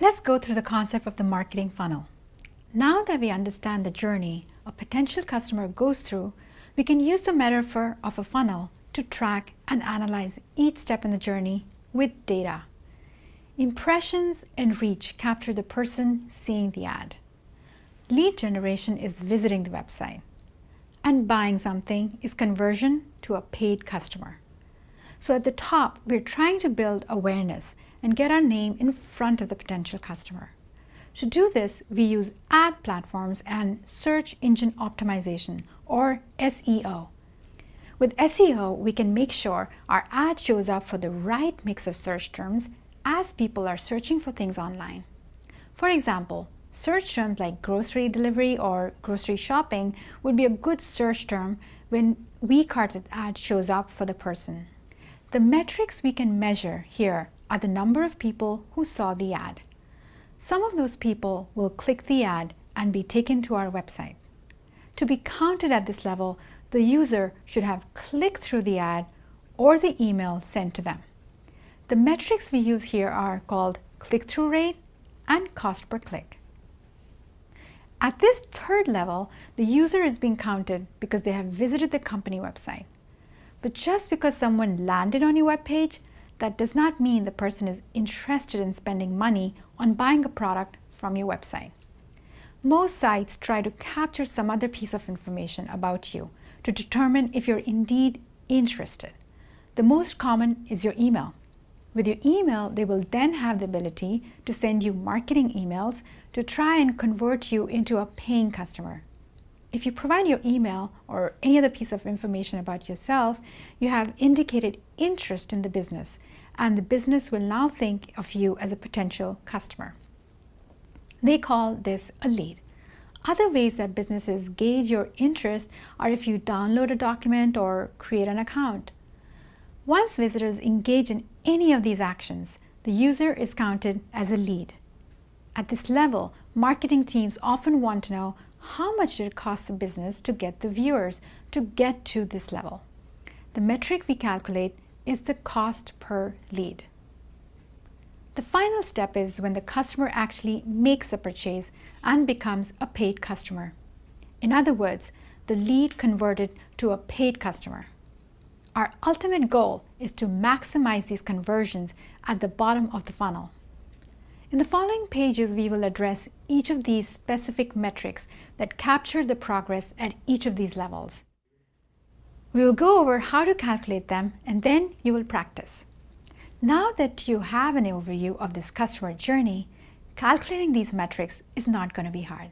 Let's go through the concept of the marketing funnel. Now that we understand the journey a potential customer goes through, we can use the metaphor of a funnel to track and analyze each step in the journey with data. Impressions and reach capture the person seeing the ad. Lead generation is visiting the website. And buying something is conversion to a paid customer. So at the top, we're trying to build awareness and get our name in front of the potential customer. To do this, we use ad platforms and search engine optimization or SEO. With SEO, we can make sure our ad shows up for the right mix of search terms as people are searching for things online. For example, search terms like grocery delivery or grocery shopping would be a good search term when WeCart's ad shows up for the person. The metrics we can measure here are the number of people who saw the ad. Some of those people will click the ad and be taken to our website. To be counted at this level, the user should have clicked through the ad or the email sent to them. The metrics we use here are called click-through rate and cost per click. At this third level, the user is being counted because they have visited the company website. But just because someone landed on your web page, that does not mean the person is interested in spending money on buying a product from your website. Most sites try to capture some other piece of information about you to determine if you're indeed interested. The most common is your email. With your email, they will then have the ability to send you marketing emails to try and convert you into a paying customer. If you provide your email or any other piece of information about yourself, you have indicated interest in the business and the business will now think of you as a potential customer. They call this a lead. Other ways that businesses gauge your interest are if you download a document or create an account. Once visitors engage in any of these actions, the user is counted as a lead. At this level, marketing teams often want to know how much did it cost the business to get the viewers to get to this level. The metric we calculate is the cost per lead. The final step is when the customer actually makes a purchase and becomes a paid customer. In other words, the lead converted to a paid customer. Our ultimate goal is to maximize these conversions at the bottom of the funnel. In the following pages, we will address each of these specific metrics that capture the progress at each of these levels. We will go over how to calculate them and then you will practice. Now that you have an overview of this customer journey, calculating these metrics is not going to be hard.